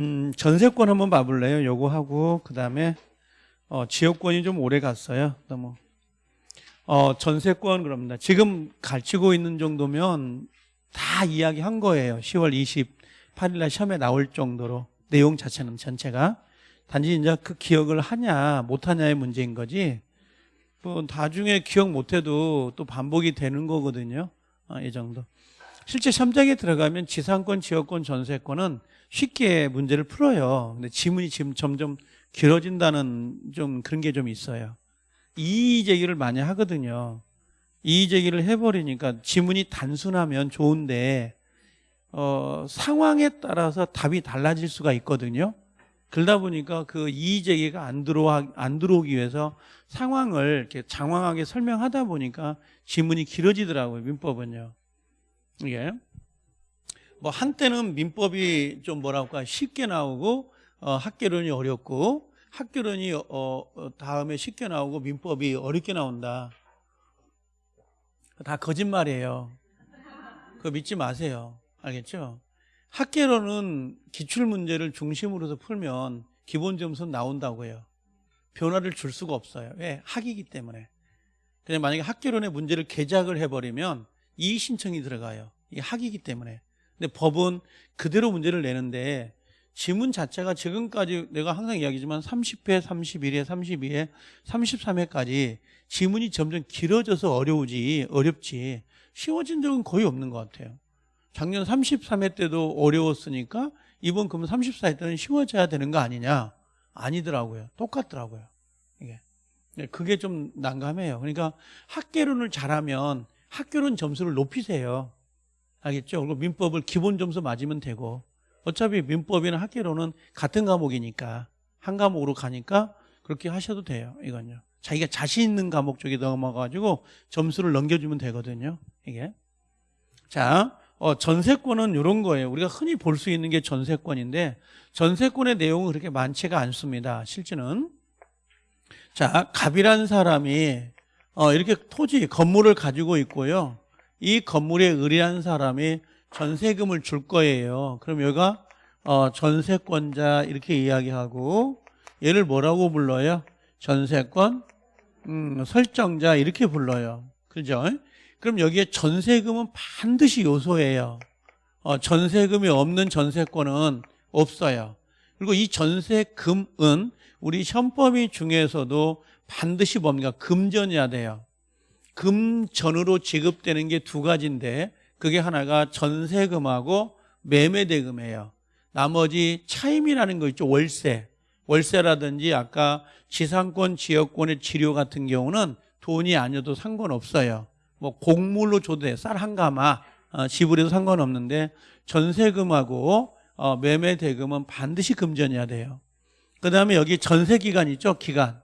음, 전세권 한번 봐볼래요? 요거 하고 그 다음에 어, 지역권이 좀 오래 갔어요. 너무 어, 전세권 그럽니다. 지금 가르치고 있는 정도면 다 이야기한 거예요. 10월 28일 날 시험에 나올 정도로 내용 자체는 전체가 단지 이제 그 기억을 하냐 못하냐의 문제인 거지. 뭐 나중에 기억 못해도 또 반복이 되는 거거든요. 어, 이 정도. 실제 시험장에 들어가면 지상권, 지역권, 전세권은 쉽게 문제를 풀어요. 근데 지문이 지금 점점 길어진다는 좀 그런 게 좀 있어요. 이의 제기를 많이 하거든요. 이의 제기를 해버리니까 지문이 단순하면 좋은데 어, 상황에 따라서 답이 달라질 수가 있거든요. 그러다 보니까 그 이의 제기가 안 들어와 안 들어오기 위해서 상황을 이렇게 장황하게 설명하다 보니까 지문이 길어지더라고요. 민법은요. 이게 뭐 한때는 민법이 좀 뭐랄까 쉽게 나오고 어, 학계론이 어렵고 학교론이 어, 어, 다음에 쉽게 나오고 민법이 어렵게 나온다. 다 거짓말이에요. 그거 믿지 마세요. 알겠죠? 학계론은 기출 문제를 중심으로 서 풀면 기본 점수는 나온다고요. 변화를 줄 수가 없어요. 왜? 학이기 때문에. 그냥 만약에 학계론의 문제를 개작을 해버리면 이의 신청이 들어가요. 이게 학이기 때문에. 근데 법은 그대로 문제를 내는데 지문 자체가 지금까지 내가 항상 이야기지만 30회, 31회, 32회, 33회까지 지문이 점점 길어져서 어려우지 어렵지 쉬워진 적은 거의 없는 것 같아요. 작년 33회 때도 어려웠으니까 이번 그러면 34회 때는 쉬워져야 되는 거 아니냐? 아니더라고요. 똑같더라고요. 이게 네, 그게 좀 난감해요. 그러니까 학계론을 잘하면 학교론 점수를 높이세요. 알겠죠? 그리고 민법을 기본 점수 맞으면 되고 어차피 민법이나 학계론은 같은 과목이니까 한 과목으로 가니까 그렇게 하셔도 돼요. 이건요. 자기가 자신 있는 과목 쪽에 넘어가가지고 점수를 넘겨주면 되거든요. 이게. 자, 어, 전세권은 이런 거예요. 우리가 흔히 볼 수 있는 게 전세권인데 전세권의 내용은 그렇게 많지가 않습니다. 실제는. 자, 갑이라는 사람이 어, 이렇게 토지, 건물을 가지고 있고요. 이 건물에 의리한 사람이 전세금을 줄 거예요. 그럼 여기가 어, 전세권자 이렇게 이야기하고 얘를 뭐라고 불러요? 전세권 음, 설정자 이렇게 불러요. 그죠? 그럼 여기에 전세금은 반드시 요소예요. 어, 전세금이 없는 전세권은 없어요. 그리고 이 전세금은 우리 현법이 중에서도 반드시 뭡니까? 금전이야 돼요. 금전으로 지급되는 게 두 가지인데 그게 하나가 전세금하고 매매대금이에요. 나머지 차임이라는 거 있죠. 월세. 월세라든지 아까 지상권, 지역권의 치료 같은 경우는 돈이 아니어도 상관없어요. 뭐 곡물로 줘도 돼. 쌀 한 가마 어, 지불해도 상관없는데 전세금하고 어, 매매대금은 반드시 금전이어야 돼요. 그 다음에 여기 전세기간 있죠. 기간.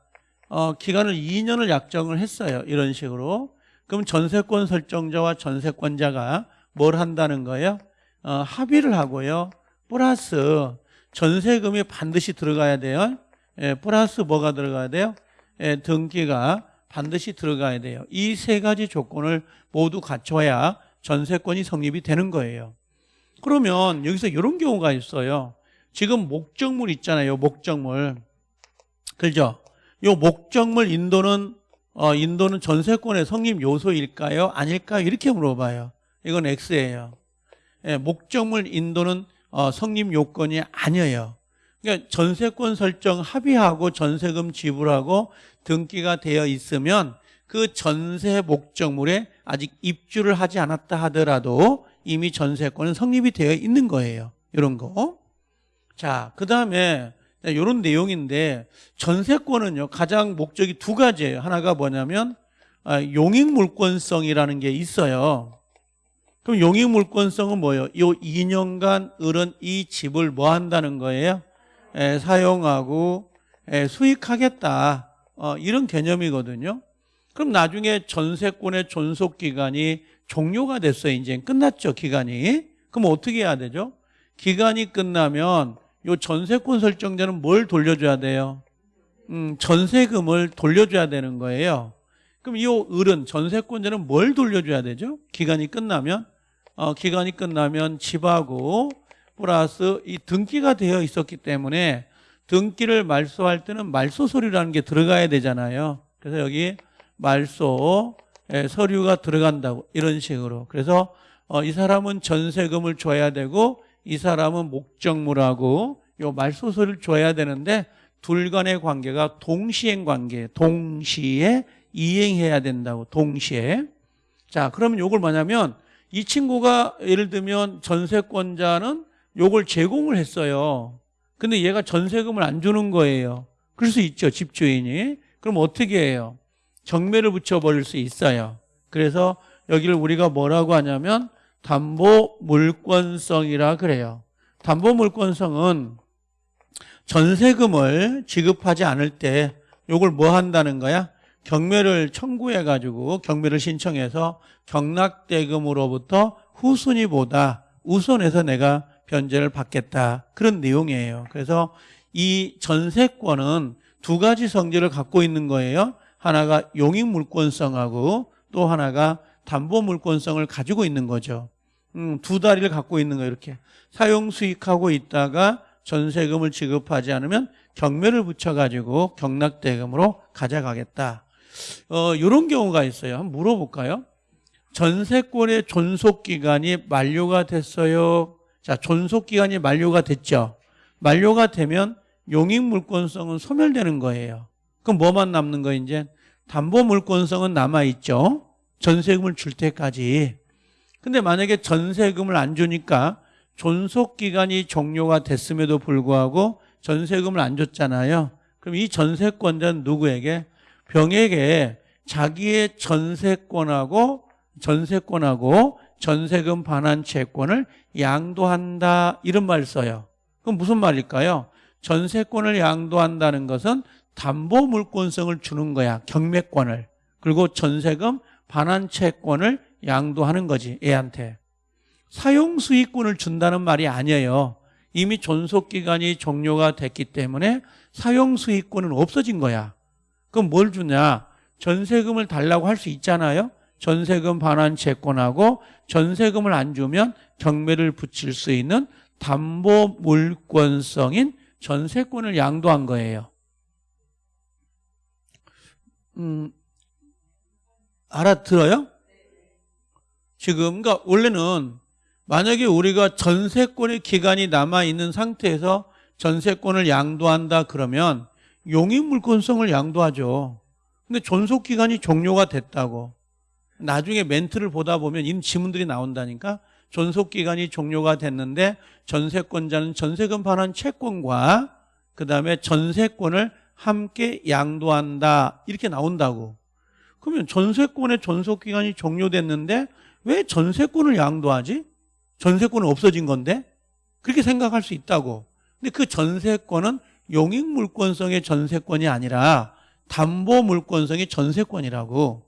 어, 기간을 2년을 약정을 했어요. 이런 식으로. 그럼 전세권 설정자와 전세권자가 뭘 한다는 거예요? 어, 합의를 하고요. 플러스 전세금이 반드시 들어가야 돼요. 예, 플러스 뭐가 들어가야 돼요? 예, 등기가 반드시 들어가야 돼요. 이 세 가지 조건을 모두 갖춰야 전세권이 성립이 되는 거예요. 그러면 여기서 이런 경우가 있어요. 지금 목적물 있잖아요. 목적물. 그죠? 요 목적물 인도는 어, 인도는 전세권의 성립 요소일까요? 아닐까요? 이렇게 물어봐요. 이건 X예요. 예, 목적물 인도는 어, 성립 요건이 아니에요. 그러니까 전세권 설정 합의하고 전세금 지불하고 등기가 되어 있으면 그 전세 목적물에 아직 입주를 하지 않았다 하더라도 이미 전세권은 성립이 되어 있는 거예요. 이런 거. 자, 그 다음에 이런 내용인데 전세권은요 가장 목적이 두 가지예요. 하나가 뭐냐면 아, 용익물권성이라는 게 있어요. 그럼 용익물권성은 뭐예요? 이 2년간 을은 이 집을 뭐 한다는 거예요? 에, 사용하고 에, 수익하겠다. 어, 이런 개념이거든요. 그럼 나중에 전세권의 존속 기간이 종료가 됐어요. 이제 끝났죠, 기간이. 그럼 어떻게 해야 되죠? 기간이 끝나면 요 전세권 설정자는 뭘 돌려줘야 돼요? 음, 전세금을 돌려줘야 되는 거예요. 그럼 이 을은 전세권자는 뭘 돌려줘야 되죠? 기간이 끝나면 어, 기간이 끝나면 집하고 플러스 이 등기가 되어 있었기 때문에 등기를 말소할 때는 말소 서류라는 게 들어가야 되잖아요. 그래서 여기 말소 에, 서류가 들어간다고 이런 식으로. 그래서 어, 이 사람은 전세금을 줘야 되고 이 사람은 목적물하고 요 말소 서류를 줘야 되는데 둘 간의 관계가 동시행 관계, 동시에 이행해야 된다고 동시에. 자, 그러면 요걸 뭐냐면 이 친구가 예를 들면 전세권자는 요걸 제공을 했어요. 근데 얘가 전세금을 안 주는 거예요. 그럴 수 있죠, 집주인이. 그럼 어떻게 해요? 경매를 붙여버릴 수 있어요. 그래서 여기를 우리가 뭐라고 하냐면 담보 물권성이라 그래요. 담보 물권성은 전세금을 지급하지 않을 때 요걸 뭐 한다는 거야? 경매를 청구해 가지고 경매를 신청해서 경락대금으로부터 후순위보다 우선해서 내가 변제를 받겠다. 그런 내용이에요. 그래서 이 전세권은 두 가지 성질을 갖고 있는 거예요. 하나가 용익물권성하고 또 하나가 담보물권성을 가지고 있는 거죠. 음, 두 다리를 갖고 있는 거예요. 이렇게 사용 수익하고 있다가 전세금을 지급하지 않으면 경매를 붙여가지고 경락대금으로 가져가겠다. 어, 이런 경우가 있어요. 한번 물어볼까요? 전세권의 존속기간이 만료가 됐어요. 자, 존속기간이 만료가 됐죠. 만료가 되면 용익물권성은 소멸되는 거예요. 그럼 뭐만 남는 거 이제? 담보물권성은 남아있죠. 전세금을 줄 때까지. 근데 만약에 전세금을 안 주니까 존속기간이 종료가 됐음에도 불구하고 전세금을 안 줬잖아요. 그럼 이 전세권자는 누구에게? 병에게 자기의 전세권하고 전세권하고 전세금 반환 채권을 양도한다 이런 말 써요. 그럼 무슨 말일까요? 전세권을 양도한다는 것은 담보 물권성을 주는 거야. 경매권을. 그리고 전세금 반환 채권을 양도하는 거지. 애한테. 사용 수익권을 준다는 말이 아니에요. 이미 존속 기간이 종료가 됐기 때문에 사용 수익권은 없어진 거야. 그럼 뭘 주냐? 전세금을 달라고 할 수 있잖아요. 전세금 반환 채권하고 전세금을 안 주면 경매를 붙일 수 있는 담보 물권성인 전세권을 양도한 거예요. 음, 알아들어요? 지금, 그러니까 원래는 만약에 우리가 전세권의 기간이 남아있는 상태에서 전세권을 양도한다 그러면 용익물권성을 양도하죠. 근데 존속기간이 종료가 됐다고. 나중에 멘트를 보다 보면 이런 지문들이 나온다니까 존속기간이 종료가 됐는데 전세권자는 전세금 반환 채권과 그 다음에 전세권을 함께 양도한다 이렇게 나온다고 그러면 전세권의 존속기간이 종료됐는데 왜 전세권을 양도하지? 전세권은 없어진 건데 그렇게 생각할 수 있다고 근데 그 전세권은 용익 물권성의 전세권이 아니라 담보 물권성의 전세권이라고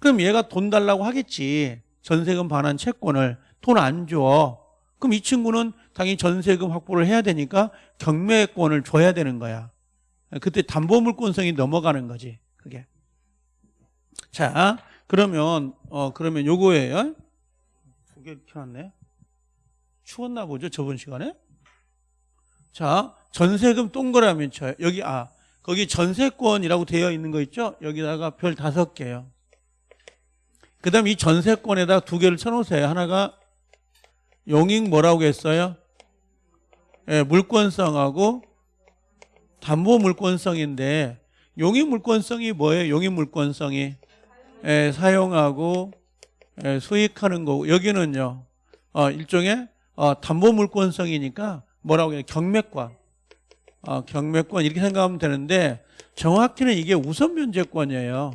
그럼 얘가 돈 달라고 하겠지 전세금 반환 채권을 돈 안 줘. 그럼 이 친구는 당연히 전세금 확보를 해야 되니까 경매권을 줘야 되는 거야. 그때 담보물권성이 넘어가는 거지. 그게. 자, 그러면 어 그러면 요거예요. 두 개 켜놨네. 추웠나 보죠 저번 시간에. 자, 전세금 동그라미 쳐요. 여기 아 거기 전세권이라고 되어 있는 거 있죠? 여기다가 별 다섯 개요. 그 다음 이 전세권에다 두 개를 쳐놓으세요. 하나가 용익 뭐라고 했어요? 예, 물권성하고 담보 물권성인데 용익 물권성이 뭐예요? 용익 물권성이 예, 사용하고 예, 수익하는 거고 여기는요 어, 일종의 어, 담보 물권성이니까 뭐라고 해요? 경매권 어, 경매권 이렇게 생각하면 되는데 정확히는 이게 우선 면제권이에요.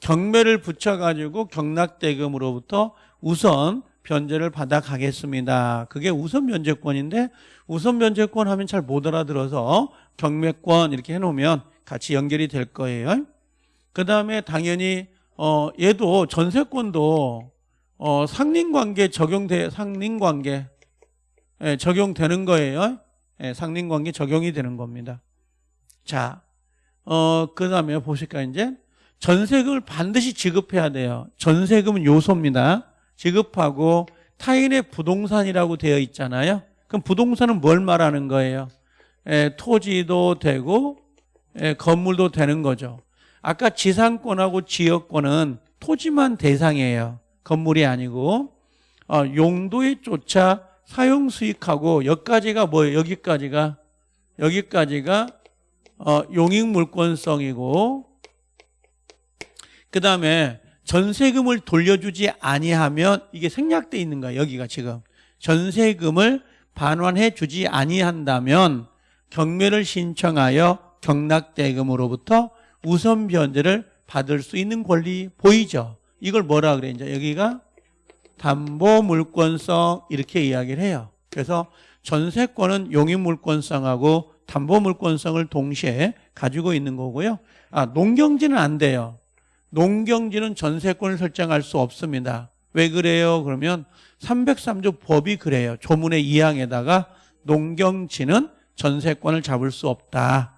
경매를 붙여가지고 경락대금으로부터 우선 변제를 받아 가겠습니다. 그게 우선 면제권인데 우선 면제권 하면 잘 못 알아들어서 경매권 이렇게 해놓으면 같이 연결이 될 거예요. 그 다음에 당연히 어 얘도 전세권도 어 상린관계 적용돼 상린관계 예, 적용되는 거예요. 예, 상린관계 적용이 되는 겁니다. 자, 어, 그 다음에 보실까, 이제? 전세금을 반드시 지급해야 돼요. 전세금은 요소입니다. 지급하고 타인의 부동산이라고 되어 있잖아요. 그럼 부동산은 뭘 말하는 거예요? 에, 토지도 되고 에, 건물도 되는 거죠. 아까 지상권하고 지역권은 토지만 대상이에요. 건물이 아니고 어, 용도에 쫓아 사용 수익하고 여기까지가 뭐예요? 여기까지가 여기까지가 어, 용익 물권성이고 그 다음에 전세금을 돌려주지 아니하면 이게 생략돼 있는 거야 여기가 지금 전세금을 반환해 주지 아니한다면 경매를 신청하여 경락대금으로부터 우선 변제를 받을 수 있는 권리 보이죠 이걸 뭐라 그래 이제 여기가 담보 물권성 이렇게 이야기를 해요 그래서 전세권은 용익 물권성하고 담보 물권성을 동시에 가지고 있는 거고요 아 농경지는 안 돼요 농경지는 전세권을 설정할 수 없습니다. 왜 그래요? 그러면 303조 법이 그래요. 조문의 2항에다가 농경지는 전세권을 잡을 수 없다.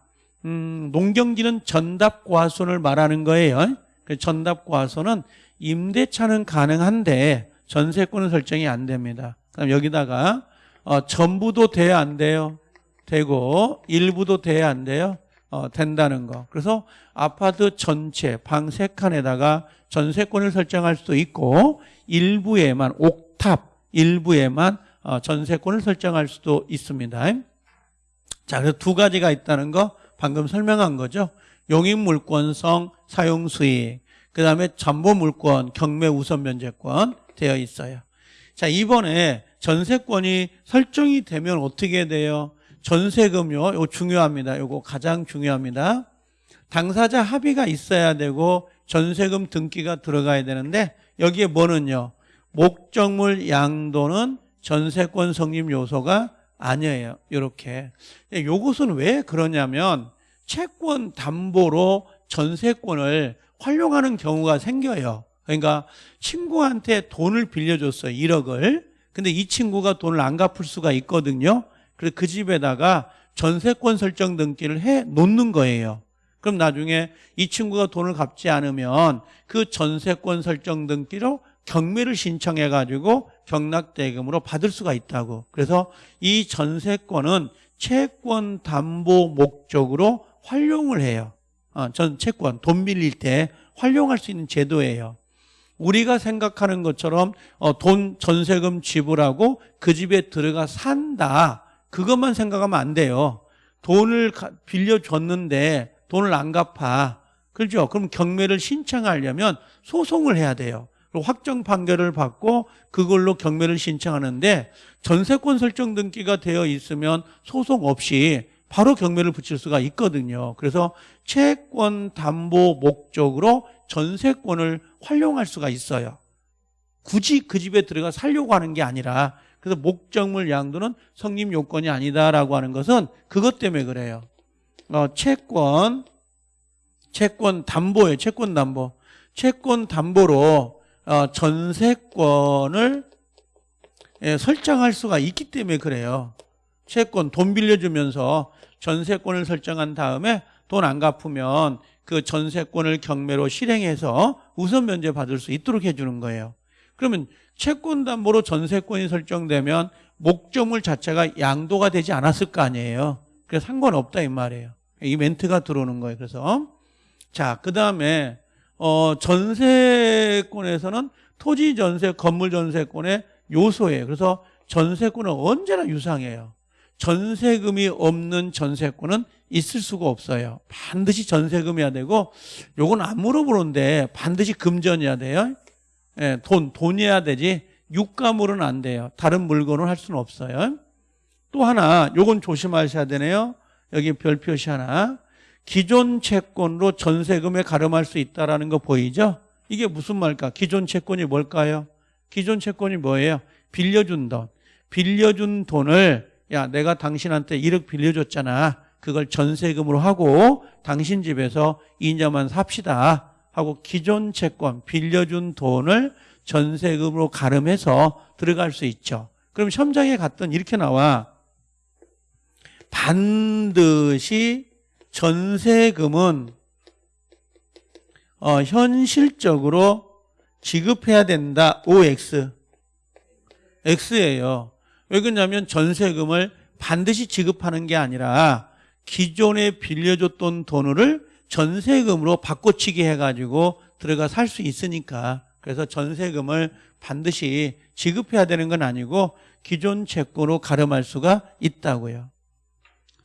음, 농경지는 전답과손을 말하는 거예요. 그 전답과손은 임대차는 가능한데 전세권은 설정이 안 됩니다. 그럼 여기다가 어, 전부도 돼야 안 돼요. 되고 일부도 돼야 안 돼요. 어, 된다는 거. 그래서 아파트 전체 방 세 칸에다가 전세권을 설정할 수도 있고 일부에만 옥탑 일부에만 어, 전세권을 설정할 수도 있습니다. 자, 그래서 두 가지가 있다는 거 방금 설명한 거죠. 용익물권성 사용수익 그 다음에 전보물권 경매 우선 면제권 되어 있어요. 자 이번에 전세권이 설정이 되면 어떻게 돼요? 전세금요. 이거 중요합니다. 이거 가장 중요합니다. 당사자 합의가 있어야 되고 전세금 등기가 들어가야 되는데 여기에 뭐는요. 목적물 양도는 전세권 성립 요소가 아니에요. 이렇게. 요것은 왜 그러냐면 채권 담보로 전세권을 활용하는 경우가 생겨요. 그러니까 친구한테 돈을 빌려줬어요. 1억을. 근데 이 친구가 돈을 안 갚을 수가 있거든요. 그래서 그 집에다가 전세권 설정 등기를 해 놓는 거예요. 그럼 나중에 이 친구가 돈을 갚지 않으면 그 전세권 설정 등기로 경매를 신청해 가지고 경락대금으로 받을 수가 있다고. 그래서 이 전세권은 채권 담보 목적으로 활용을 해요. 어, 전 채권 돈 빌릴 때 활용할 수 있는 제도예요. 우리가 생각하는 것처럼 어, 돈 전세금 지불하고 그 집에 들어가 산다. 그것만 생각하면 안 돼요. 돈을 빌려줬는데 돈을 안 갚아. 그렇죠? 그럼 경매를 신청하려면 소송을 해야 돼요. 확정 판결을 받고 그걸로 경매를 신청하는데 전세권 설정 등기가 되어 있으면 소송 없이 바로 경매를 붙일 수가 있거든요. 그래서 채권 담보 목적으로 전세권을 활용할 수가 있어요. 굳이 그 집에 들어가 살려고 하는 게 아니라 그래서 목적물 양도는 성립 요건이 아니다라고 하는 것은 그것 때문에 그래요. 어, 채권, 채권 담보예요. 채권 담보. 채권 담보로 어, 전세권을 예, 설정할 수가 있기 때문에 그래요. 채권 돈 빌려주면서 전세권을 설정한 다음에 돈 안 갚으면 그 전세권을 경매로 실행해서 우선 면제 받을 수 있도록 해주는 거예요. 그러면 채권 담보로 전세권이 설정되면 목적물 자체가 양도가 되지 않았을 거 아니에요. 그래서 상관없다 이 말이에요. 이 멘트가 들어오는 거예요. 그래서 자, 그다음에 어 전세권에서는 토지 전세, 건물 전세권의 요소예요. 그래서 전세권은 언제나 유상해요. 전세금이 없는 전세권은 있을 수가 없어요. 반드시 전세금이어야 되고 요건 안 물어보는데 반드시 금전이어야 돼요. 예, 돈, 돈이어야 되지 유가물은 안 돼요. 다른 물건을 할 수는 없어요. 또 하나 요건 조심하셔야 되네요. 여기 별 표시 하나. 기존 채권으로 전세금에 가름할 수 있다라는 거 보이죠? 이게 무슨 말일까? 기존 채권이 뭘까요? 기존 채권이 뭐예요? 빌려준 돈. 빌려준 돈을 야 내가 당신한테 1억 빌려줬잖아. 그걸 전세금으로 하고 당신 집에서 2년만 삽시다. 하고 기존 채권 빌려준 돈을 전세금으로 가름해서 들어갈 수 있죠. 그럼 시험장에 갔던 이렇게 나와 반드시 전세금은 어, 현실적으로 지급해야 된다. OX. X예요. 왜 그러냐면 전세금을 반드시 지급하는 게 아니라 기존에 빌려줬던 돈을 전세금으로 바꿔치기 해가지고 들어가 살 수 있으니까 그래서 전세금을 반드시 지급해야 되는 건 아니고 기존 채권으로 가름할 수가 있다고요.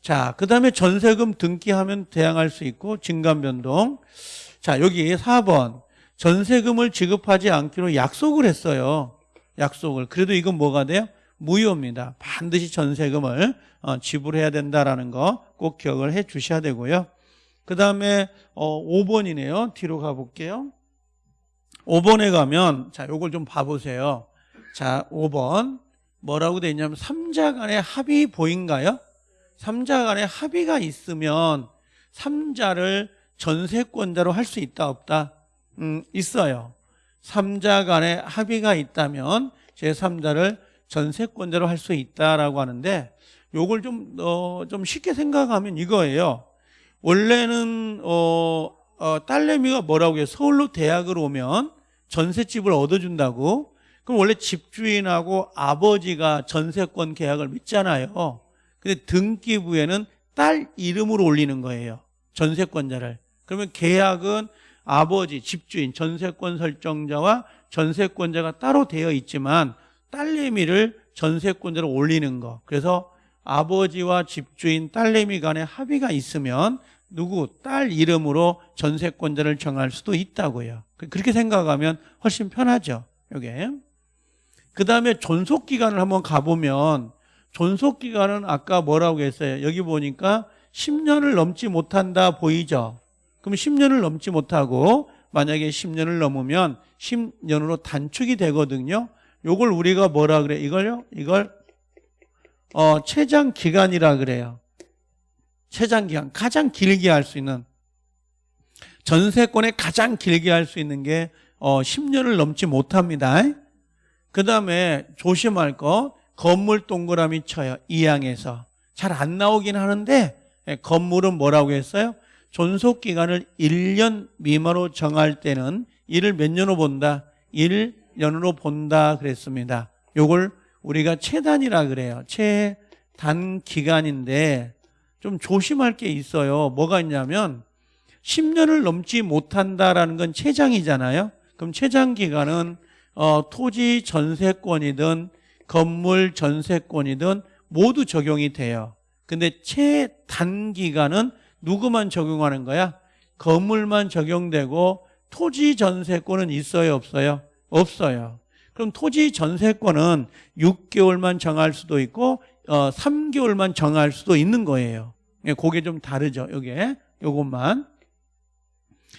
자, 그 다음에 전세금 등기하면 대항할 수 있고 증감변동. 자, 여기 4번. 전세금을 지급하지 않기로 약속을 했어요. 약속을. 그래도 이건 뭐가 돼요? 무효입니다. 반드시 전세금을 어, 지불해야 된다라는 거 꼭 기억을 해 주셔야 되고요. 그 다음에 어, 5번이네요. 뒤로 가볼게요. 5번에 가면 자, 요걸 좀 봐보세요. 자, 5번 뭐라고 돼 있냐면 3자 간의 합의 보인가요? 3자 간의 합의가 있으면 3자를 전세권자로 할 수 있다 없다? 음, 있어요. 3자 간의 합의가 있다면 제3자를 전세권자로 할 수 있다라고 하는데 요걸 좀, 어, 좀 쉽게 생각하면 이거예요. 원래는, 어, 어, 딸내미가 뭐라고 해요? 서울로 대학을 오면 전셋집을 얻어준다고. 그럼 원래 집주인하고 아버지가 전세권 계약을 맺잖아요. 근데 등기부에는 딸 이름으로 올리는 거예요. 전세권자를. 그러면 계약은 아버지, 집주인, 전세권 설정자와 전세권자가 따로 되어 있지만 딸내미를 전세권자로 올리는 거. 그래서 아버지와 집주인, 딸내미 간에 합의가 있으면 누구 딸 이름으로 전세권자를 정할 수도 있다고요. 그렇게 생각하면 훨씬 편하죠. 요게. 그 다음에 존속기간을 한번 가보면 존속기간은 아까 뭐라고 했어요? 여기 보니까 10년을 넘지 못한다 보이죠? 그럼 10년을 넘지 못하고 만약에 10년을 넘으면 10년으로 단축이 되거든요. 요걸 우리가 뭐라 그래? 이걸요? 이걸 어, 최장 기간이라 그래요. 최장 기간. 가장 길게 할 수 있는 전세권에 가장 길게 할 수 있는 게 어, 10년을 넘지 못합니다. 그 다음에 조심할 거 건물 동그라미 쳐요. 이항에서. 잘 안 나오긴 하는데 예, 건물은 뭐라고 했어요? 존속 기간을 1년 미만으로 정할 때는 이를 몇 년으로 본다? 1 년으로 본다 그랬습니다. 요걸 우리가 최단이라 그래요. 최단 기간인데 좀 조심할 게 있어요. 뭐가 있냐면 10년을 넘지 못한다라는 건 최장이잖아요. 그럼 최장 기간은 어, 토지 전세권이든 건물 전세권이든 모두 적용이 돼요. 근데 최단 기간은 누구만 적용하는 거야? 건물만 적용되고 토지 전세권은 있어요, 없어요? 없어요. 그럼 토지 전세권은 6개월만 정할 수도 있고 어, 3개월만 정할 수도 있는 거예요. 예, 그게 좀 다르죠. 요게 요것만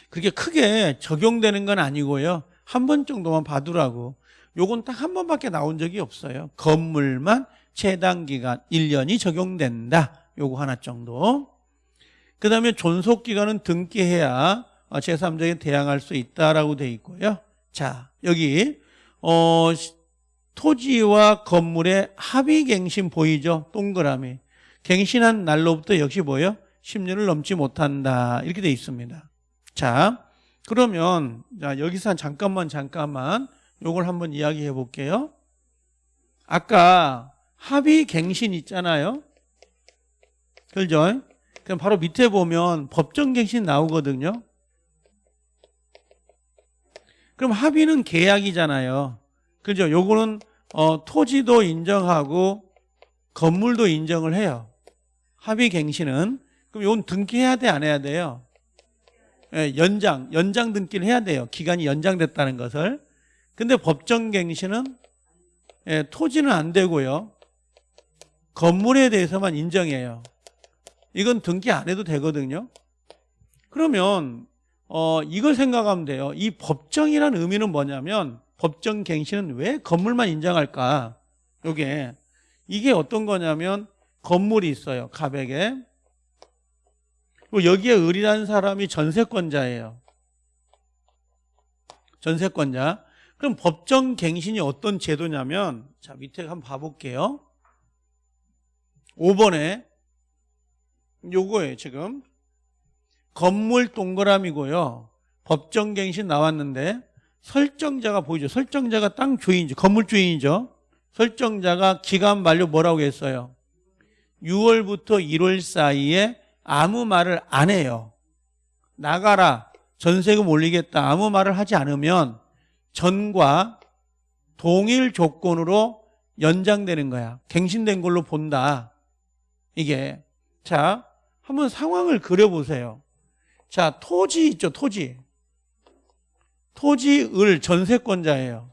그렇게 크게 적용되는 건 아니고요. 한 번 정도만 봐두라고. 요건 딱 한 번밖에 나온 적이 없어요. 건물만 최단 기간 1년이 적용된다. 요거 하나 정도. 그 다음에 존속 기간은 등기해야 제3자에 대항할 수 있다라고 돼 있고요. 자, 여기, 어, 토지와 건물의 합의갱신 보이죠? 동그라미. 갱신한 날로부터 역시 뭐예요? 10년을 넘지 못한다. 이렇게 돼 있습니다. 자, 그러면, 자, 여기서 잠깐만, 잠깐만, 요걸 한번 이야기해 볼게요. 아까 합의갱신 있잖아요. 그죠? 그럼 바로 밑에 보면 법정갱신 나오거든요. 그럼 합의는 계약이잖아요. 그죠? 요거는 어, 토지도 인정하고 건물도 인정을 해요. 합의 갱신은 그럼 이건 등기해야 돼, 안 해야 돼요? 예, 연장, 연장 등기를 해야 돼요. 기간이 연장됐다는 것을. 근데 법정 갱신은 예, 토지는 안 되고요. 건물에 대해서만 인정해요. 이건 등기 안 해도 되거든요. 그러면 어, 이걸 생각하면 돼요. 이 법정이라는 의미는 뭐냐면 법정 갱신은 왜 건물만 인정할까? 요게 이게 어떤 거냐면 건물이 있어요. 가백에. 그리고 여기에 을이라는 사람이 전세권자예요. 전세권자. 그럼 법정 갱신이 어떤 제도냐면 자 밑에 한번 봐 볼게요. 5번에 요거예요 지금 건물 동그라미고요 법정갱신 나왔는데 설정자가 보이죠 설정자가 땅 주인이죠 건물 주인이죠 설정자가 기간 만료 뭐라고 했어요? 6월부터 1월 사이에 아무 말을 안 해요. 나가라. 전세금 올리겠다. 아무 말을 하지 않으면 전과 동일 조건으로 연장되는 거야. 갱신된 걸로 본다. 이게. 자, 한번 상황을 그려보세요. 자, 토지 있죠, 토지. 토지을 전세권자예요.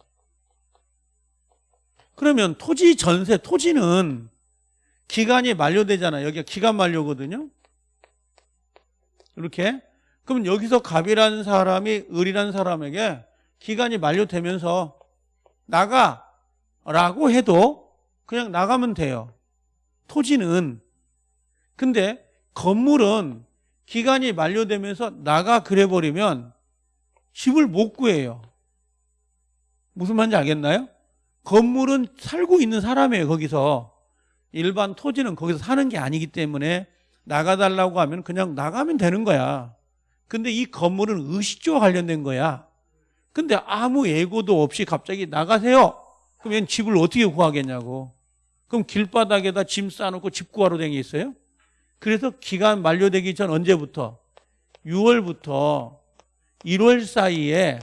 그러면 토지 전세, 토지는 기간이 만료되잖아요. 여기가 기간 만료거든요. 이렇게. 그럼 여기서 갑이라는 사람이 을이라는 사람에게 기간이 만료되면서 나가 라고 해도 그냥 나가면 돼요. 토지는. 근데 건물은 기간이 만료되면서 나가 그래버리면 집을 못 구해요. 무슨 말인지 알겠나요? 건물은 살고 있는 사람이에요, 거기서. 일반 토지는 거기서 사는 게 아니기 때문에 나가달라고 하면 그냥 나가면 되는 거야. 근데 이 건물은 의식주와 관련된 거야. 근데 아무 예고도 없이 갑자기 나가세요. 그러면 집을 어떻게 구하겠냐고. 그럼 길바닥에다 짐 싸놓고 집 구하러 다니겠어요? 그래서 기간 만료되기 전 언제부터? 6월부터 1월 사이에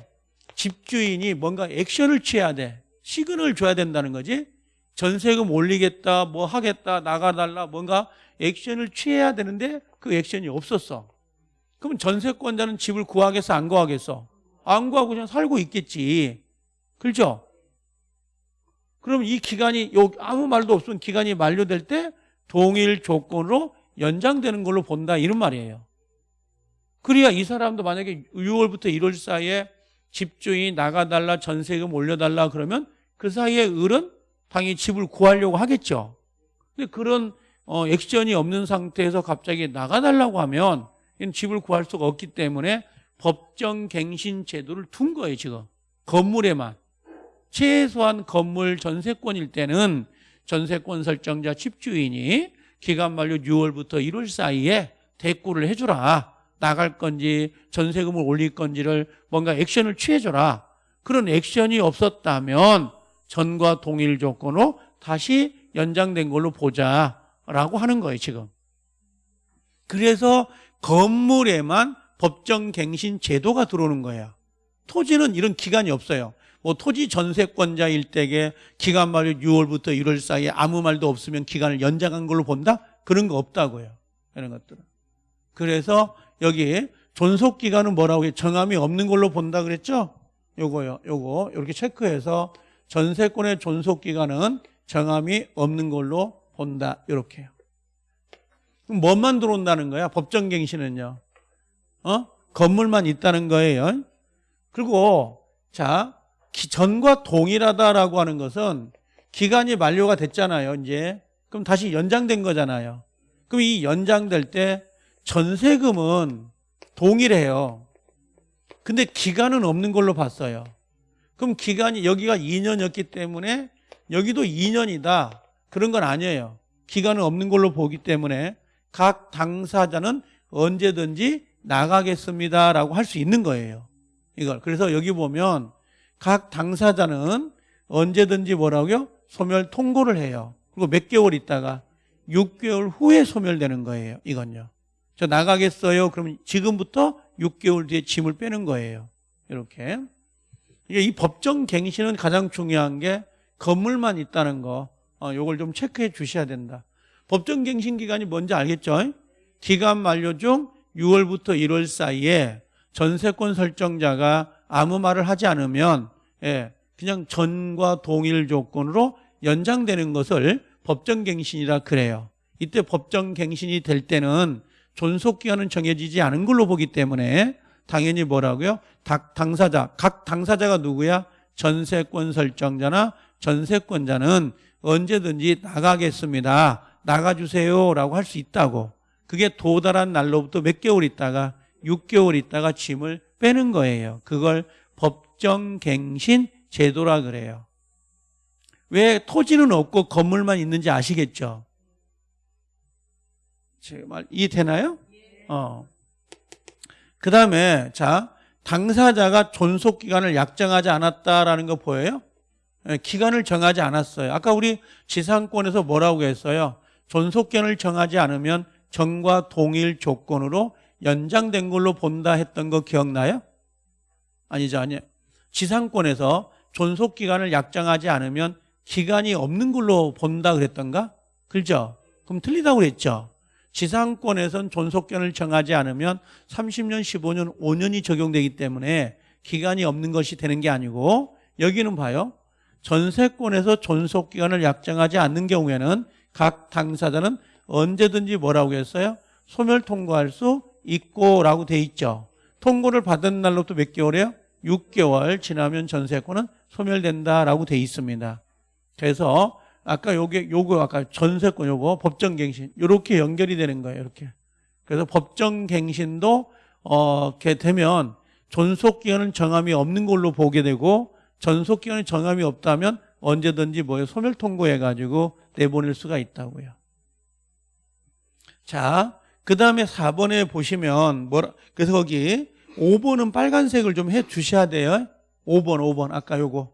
집주인이 뭔가 액션을 취해야 돼. 시그널을 줘야 된다는 거지. 전세금 올리겠다, 뭐 하겠다, 나가달라, 뭔가 액션을 취해야 되는데 그 액션이 없었어. 그럼 전세권자는 집을 구하겠어, 안 구하겠어? 안 구하고 그냥 살고 있겠지. 그렇죠? 그럼 이 기간이 요 아무 말도 없으면 기간이 만료될 때 동일 조건으로 연장되는 걸로 본다 이런 말이에요. 그래야 이 사람도 만약에 6월부터 1월 사이에 집주인이 나가달라 전세금 올려달라 그러면 그 사이에 을은 당연히 집을 구하려고 하겠죠. 근데 그런 어, 액션이 없는 상태에서 갑자기 나가달라고 하면 집을 구할 수가 없기 때문에 법정 갱신 제도를 둔 거예요 지금 건물에만 최소한 건물 전세권일 때는 전세권 설정자 집주인이 기간 만료 6월부터 1월 사이에 대꾸를 해주라. 나갈 건지 전세금을 올릴 건지를 뭔가 액션을 취해줘라. 그런 액션이 없었다면 전과 동일 조건으로 다시 연장된 걸로 보자라고 하는 거예요 지금. 그래서 건물에만 법정 갱신 제도가 들어오는 거예요. 토지는 이런 기간이 없어요. 뭐 토지 전세권자일 때에 기간 말이 6월부터 1월 사이에 아무 말도 없으면 기간을 연장한 걸로 본다? 그런 거 없다고요. 이런 것들은. 그래서 여기 존속 기간은 뭐라고 해? 정함이 없는 걸로 본다 그랬죠? 요거요. 요거 이렇게 체크해서 전세권의 존속 기간은 정함이 없는 걸로 본다. 이렇게요. 그럼 뭐만 들어온다는 거야? 법정갱신은요. 어? 건물만 있다는 거예요. 그리고 자 전과 동일하다라고 하는 것은 기간이 만료가 됐잖아요. 이제 그럼 다시 연장된 거잖아요. 그럼 이 연장될 때 전세금은 동일해요. 근데 기간은 없는 걸로 봤어요. 그럼 기간이 여기가 2년이었기 때문에 여기도 2년이다. 그런 건 아니에요. 기간은 없는 걸로 보기 때문에 각 당사자는 언제든지 나가겠습니다라고 할 수 있는 거예요. 이걸. 그래서 여기 보면 각 당사자는 언제든지 뭐라고요? 소멸 통고를 해요. 그리고 몇 개월 있다가 6개월 후에 소멸되는 거예요. 이건요. 저 나가겠어요. 그러면 지금부터 6개월 뒤에 짐을 빼는 거예요. 이렇게. 이 법정 갱신은 가장 중요한 게 건물만 있다는 거. 어, 요걸 좀 체크해 주셔야 된다. 법정 갱신 기간이 뭔지 알겠죠? 기간 만료 중 6월부터 1월 사이에 전세권 설정자가 아무 말을 하지 않으면 예, 그냥 전과 동일 조건으로 연장되는 것을 법정갱신이라 그래요. 이때 법정갱신이 될 때는 존속기간은 정해지지 않은 걸로 보기 때문에 당연히 뭐라고요? 당사자, 각 당사자가 누구야? 전세권 설정자나 전세권자는 언제든지 나가겠습니다. 나가주세요 라고 할 수 있다고. 그게 도달한 날로부터 몇 개월 있다가 6개월 있다가 짐을 빼는 거예요. 그걸 법정갱신 제도라 그래요. 왜 토지는 없고 건물만 있는지 아시겠죠? 제말 이해되나요? 어. 그 다음에 자 당사자가 존속 기간을 약정하지 않았다라는 거 보여요? 예, 기간을 정하지 않았어요. 아까 우리 지상권에서 뭐라고 했어요? 존속견을 정하지 않으면 정과 동일 조건으로 연장된 걸로 본다 했던 거 기억나요? 아니죠, 아니에요. 지상권에서 존속 기간을 약정하지 않으면 기간이 없는 걸로 본다 그랬던가? 그렇죠? 그럼 틀리다고 그랬죠. 지상권에선 존속견을 정하지 않으면 30년, 15년, 5년이 적용되기 때문에 기간이 없는 것이 되는 게 아니고 여기는 봐요. 전세권에서 존속기간을 약정하지 않는 경우에는 각 당사자는 언제든지 뭐라고 했어요? 소멸 통고할 수 있고라고 돼 있죠. 통고를 받은 날로부터 몇 개월이에요? 6개월 지나면 전세권은 소멸된다라고 돼 있습니다. 그래서 아까 요게 요거 아까 전세권 요거 법정갱신 요렇게 연결이 되는 거예요. 이렇게. 그래서 법정갱신도 어, 이렇게 되면 존속기간은 정함이 없는 걸로 보게 되고 전속기간이 정함이 없다면 언제든지 뭐에 소멸 통고해 가지고 내보낼 수가 있다고요. 자, 그 다음에 4번에 보시면 뭐라 그래서 거기 5번은 빨간색을 좀 해 주셔야 돼요. 5번, 5번 아까 요거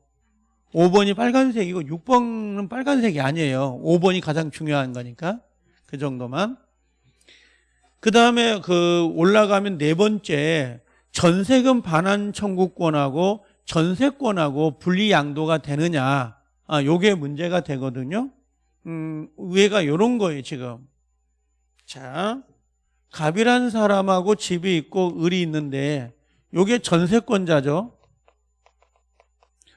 5번이 빨간색이고 6번은 빨간색이 아니에요. 5번이 가장 중요한 거니까 그 정도만. 그 다음에 그 올라가면 네 번째 전세금 반환 청구권하고 전세권하고 분리 양도가 되느냐. 아, 요게 문제가 되거든요. 음, 위에가 요런 거예요, 지금. 자, 갑이란 사람하고 집이 있고 을이 있는데 요게 전세권자죠.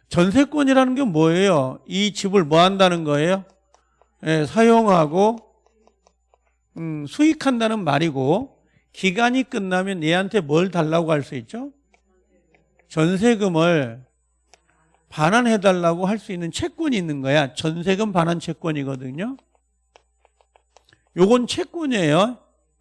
전세권이라는 게 뭐예요? 이 집을 뭐 한다는 거예요? 예, 사용하고 음, 수익한다는 말이고 기간이 끝나면 얘한테 뭘 달라고 할 수 있죠? 전세금을 반환해 달라고 할 수 있는 채권이 있는 거야. 전세금 반환 채권이거든요. 요건 채권이에요.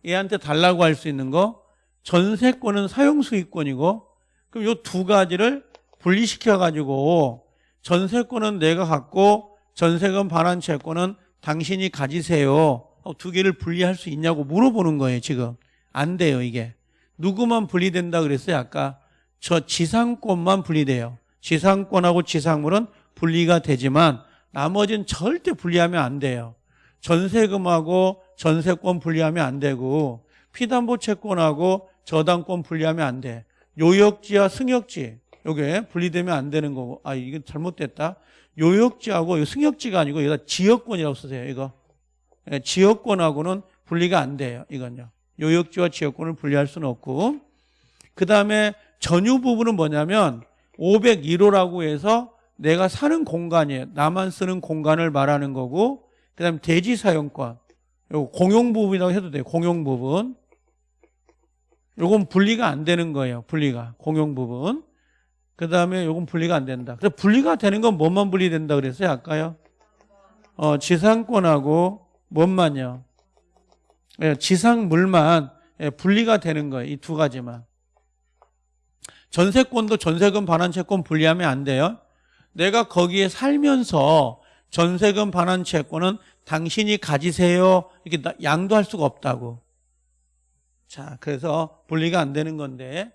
얘한테 달라고 할 수 있는 거. 전세권은 사용 수익권이고 그럼 요두 가지를 분리시켜 가지고 전세권은 내가 갖고 전세금 반환 채권은 당신이 가지세요. 어, 두 개를 분리할 수 있냐고 물어보는 거예요, 지금. 안 돼요, 이게. 누구만 분리된다 그랬어요, 아까? 저 지상권만 분리돼요. 지상권하고 지상물은 분리가 되지만 나머지는 절대 분리하면 안 돼요. 전세금하고 전세권 분리하면 안 되고 피담보 채권하고 저당권 분리하면 안 돼. 요역지와 승역지 요게 분리되면 안 되는 거고 아 이게 잘못됐다. 요역지하고 승역지가 아니고 여기다 지역권이라고 쓰세요. 이거 예, 지역권하고는 분리가 안 돼요. 이건요. 요역지와 지역권을 분리할 수는 없고 그 다음에 전유 부분은 뭐냐면 501호라고 해서 내가 사는 공간이에요. 나만 쓰는 공간을 말하는 거고 그 다음에 대지 사용권 요 공용 부분이라고 해도 돼요. 공용 부분 요건 분리가 안 되는 거예요. 분리가 공용 부분 그 다음에 요건 분리가 안 된다. 그래서 분리가 되는 건 뭐만 분리된다 그랬어요? 아까요? 어, 지상권하고 뭔만요? 예, 지상물만 예, 분리가 되는 거예요. 이 두 가지만. 전세권도 전세금 반환채권 분리하면 안 돼요. 내가 거기에 살면서 전세금 반환채권은 당신이 가지세요. 이렇게 나- 양도할 수가 없다고. 자, 그래서 분리가 안 되는 건데.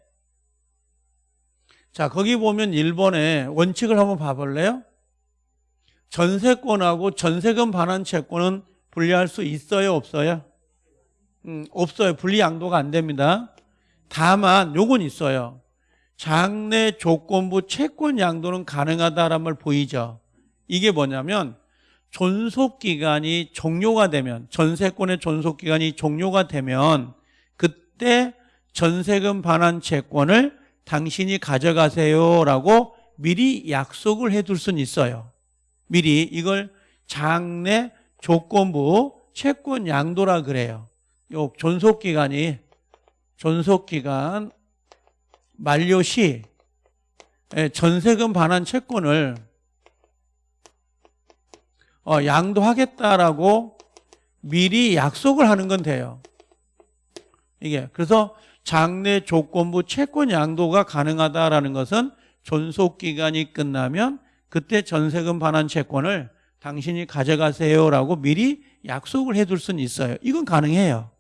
자, 거기 보면 1번에 원칙을 한번 봐볼래요? 전세권하고 전세금 반환 채권은 분리할 수 있어요, 없어요? 음, 없어요. 분리 양도가 안 됩니다. 다만 요건 있어요. 장래 조건부 채권 양도는 가능하다라는 걸 보이죠. 이게 뭐냐면 존속 기간이 종료가 되면 전세권의 존속 기간이 종료가 되면 그때 전세금 반환 채권을 당신이 가져가세요라고 미리 약속을 해둘 수는 있어요. 미리 이걸 장래 조건부 채권 양도라 그래요. 요 존속 기간이 존속 기간 만료 시 예, 전세금 반환 채권을 어, 양도하겠다라고 미리 약속을 하는 건 돼요. 이게 그래서 장래 조건부 채권 양도가 가능하다라는 것은 존속 기간이 끝나면 그때 전세금 반환 채권을 당신이 가져가세요라고 미리 약속을 해둘 수는 있어요. 이건 가능해요.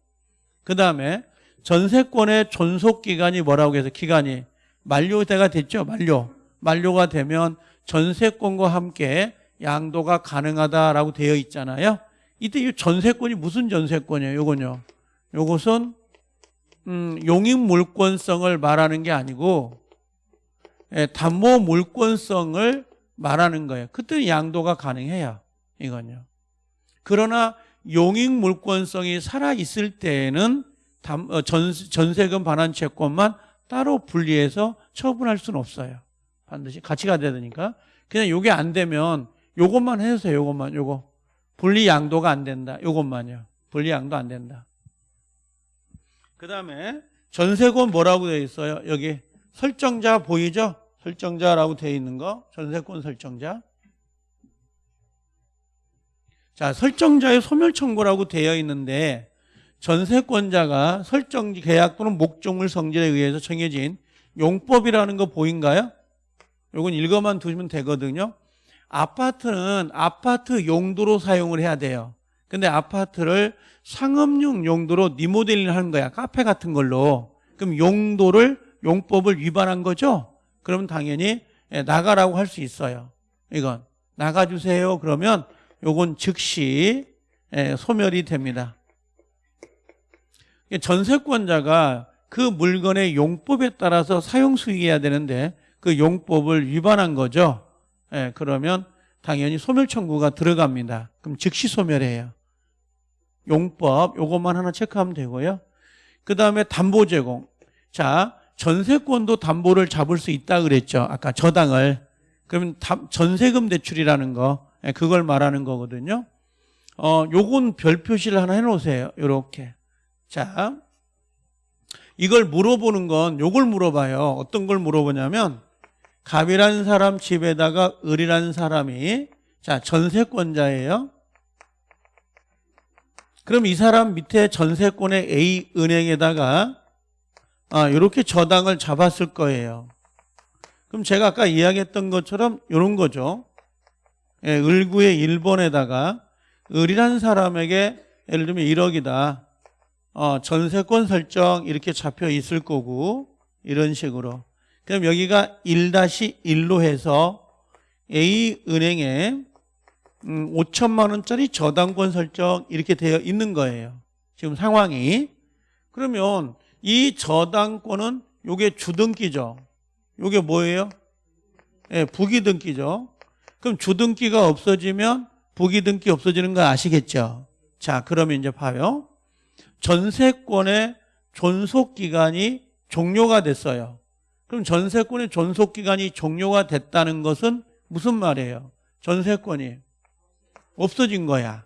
그 다음에 전세권의 존속 기간이 뭐라고 해서 기간이 만료가 됐죠. 만료. 만료가 되면 전세권과 함께 양도가 가능하다라고 되어 있잖아요. 이때 이 전세권이 무슨 전세권이에요? 요건요. 요것은 음, 용익 물권성을 말하는 게 아니고 예, 담보 물권성을 말하는 거예요. 그때는 양도가 가능해요. 이건요. 그러나 용익 물권성이 살아 있을 때에는 담- 어, 전, 전세금 반환 채권만 따로 분리해서 처분할 수는 없어요. 반드시 가야 되니까. 그냥 요게 안 되면 요것만 해주세요. 요것만 요거. 분리 양도가 안 된다. 요것만요. 분리 양도 안 된다. 그 다음에 전세권 뭐라고 되어 있어요? 여기 설정자 보이죠? 설정자라고 되어 있는 거. 전세권 설정자. 자, 설정자의 소멸 청구라고 되어 있는데 전세권자가 설정 계약 또는 목적물 성질에 의해서 정해진 용법이라는 거 보인가요? 요건 읽어만 두시면 되거든요. 아파트는 아파트 용도로 사용을 해야 돼요. 근데 아파트를 상업용 용도로 리모델링 하는 거야. 카페 같은 걸로. 그럼 용도를 용법을 위반한 거죠? 그러면 당연히 예, 나가라고 할 수 있어요. 이건 나가주세요. 그러면 요건 즉시 예, 소멸이 됩니다. 전세권자가 그 물건의 용법에 따라서 사용 수익해야 되는데 그 용법을 위반한 거죠. 예, 그러면 당연히 소멸 청구가 들어갑니다. 그럼 즉시 소멸해요. 용법 요것만 하나 체크하면 되고요. 그 다음에 담보 제공. 자, 전세권도 담보를 잡을 수 있다 그랬죠. 아까 저당을. 그러면 담- 전세금 대출이라는 거 예, 그걸 말하는 거거든요. 어, 요건 별 표시를 하나 해놓으세요. 요렇게. 자, 이걸 물어보는 건 요걸 물어봐요. 어떤 걸 물어보냐면 갑이라는 사람 집에다가 을이라는 사람이 자 전세권자예요. 그럼 이 사람 밑에 전세권의 A 은행에다가 아, 이렇게 저당을 잡았을 거예요. 그럼 제가 아까 이야기했던 것처럼 이런 거죠. 예, 을구의 1번에다가 을이라는 사람에게 예를 들면 1억이다. 어, 전세권 설정 이렇게 잡혀 있을 거고 이런 식으로. 그럼 여기가 1-1로 해서 A 은행에 음, 5천만 원짜리 저당권 설정 이렇게 되어 있는 거예요. 지금 상황이. 그러면 이 저당권은 요게 주등기죠. 요게 뭐예요? 예, 부기등기죠. 그럼 주등기가 없어지면 부기등기 없어지는 거 아시겠죠? 자, 그러면 이제 봐요. 전세권의 존속 기간이 종료가 됐어요. 그럼 전세권의 존속 기간이 종료가 됐다는 것은 무슨 말이에요? 전세권이 없어진 거야.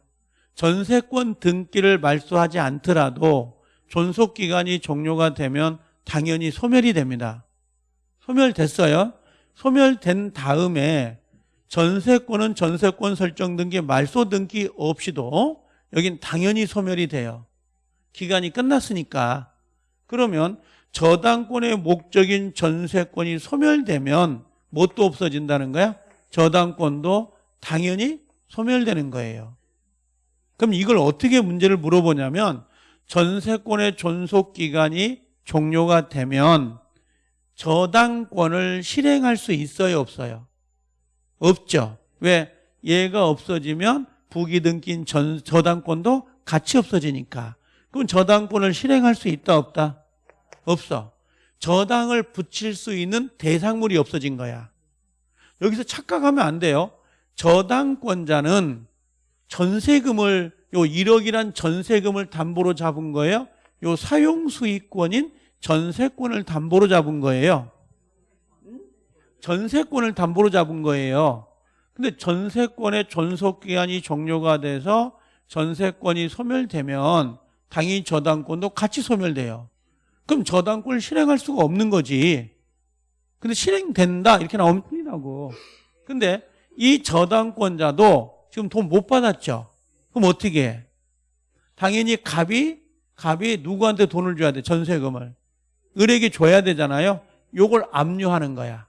전세권 등기를 말소하지 않더라도 존속 기간이 종료가 되면 당연히 소멸이 됩니다. 소멸됐어요. 소멸된 다음에 전세권은 전세권 설정 등기 말소 등기 없이도 여긴 당연히 소멸이 돼요. 기간이 끝났으니까. 그러면 저당권의 목적인 전세권이 소멸되면 뭣도 없어진다는 거야? 저당권도 당연히 소멸되는 거예요. 그럼 이걸 어떻게 문제를 물어보냐면 전세권의 존속 기간이 종료가 되면 저당권을 실행할 수 있어요, 없어요? 없죠. 왜? 얘가 없어지면 부기등기인 전, 저당권도 같이 없어지니까. 그럼 저당권을 실행할 수 있다, 없다? 없어. 저당을 붙일 수 있는 대상물이 없어진 거야. 여기서 착각하면 안 돼요. 저당권자는 전세금을 요 1억이란 전세금을 담보로 잡은 거예요. 요 사용 수익권인 전세권을 담보로 잡은 거예요. 전세권을 담보로 잡은 거예요. 근데 전세권의 존속 기간이 종료가 돼서 전세권이 소멸되면 당연히 저당권도 같이 소멸돼요. 그럼 저당권을 실행할 수가 없는 거지. 근데 실행된다 이렇게 나옵니다고. 근데 이 저당권자도 지금 돈 못 받았죠. 그럼 어떻게 해? 당연히 갑이 갑이 누구한테 돈을 줘야 돼? 전세금을. 을에게 줘야 되잖아요. 요걸 압류하는 거야.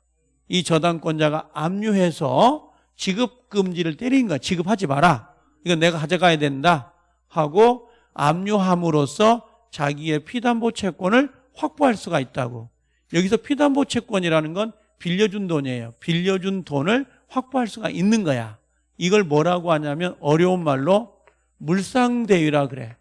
이 저당권자가 압류해서 지급 금지를 때린 거야. 지급하지 마라. 이건 내가 가져가야 된다 하고 압류함으로써 자기의 피담보 채권을 확보할 수가 있다고. 여기서 피담보 채권이라는 건 빌려준 돈이에요. 빌려준 돈을 확보할 수가 있는 거야. 이걸 뭐라고 하냐면 어려운 말로 물상대위라 그래.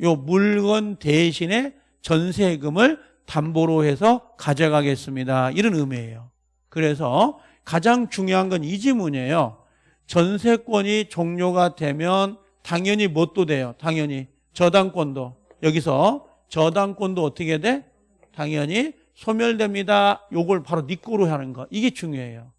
요 물건 대신에 전세금을 담보로 해서 가져가겠습니다. 이런 의미예요. 그래서 가장 중요한 건 이 지문이에요. 전세권이 종료가 되면 당연히 뭣도 돼요. 당연히 저당권도 여기서 저당권도 어떻게 돼? 당연히 소멸됩니다. 요걸 바로 니꼬로 하는 거. 이게 중요해요.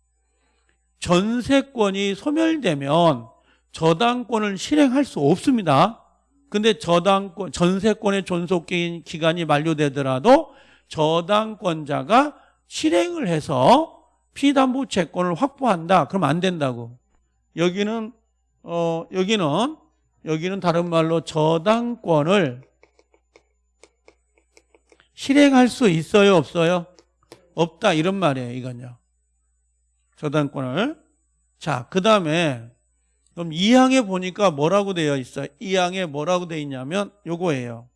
전세권이 소멸되면 저당권을 실행할 수 없습니다. 근데 저당권, 전세권의 존속 기간이 만료되더라도 저당권자가 실행을 해서 피담보 채권을 확보한다. 그럼 안 된다고. 여기는, 어, 여기는, 여기는 다른 말로 저당권을 실행할 수 있어요? 없어요? 없다. 이런 말이에요. 이건요. 저당권을. 자, 그 다음에 그럼 2항에 보니까 뭐라고 되어 있어요? 2항에 뭐라고 되어 있냐면 요거예요.